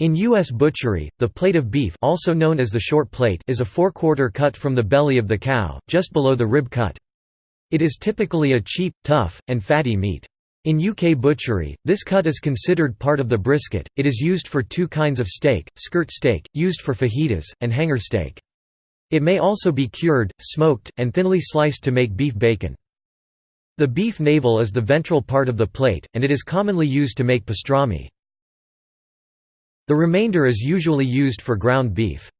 In U.S. butchery, the plate of beef also known as the short plate is a forequarter cut from the belly of the cow, just below the rib cut. It is typically a cheap, tough, and fatty meat. In UK butchery, this cut is considered part of the brisket. It is used for two kinds of steak skirt steak, used for fajitas, and hanger steak. It may also be cured, smoked, and thinly sliced to make beef bacon. The beef navel is the ventral part of the plate, and it is commonly used to make pastrami. The remainder is usually used for ground beef.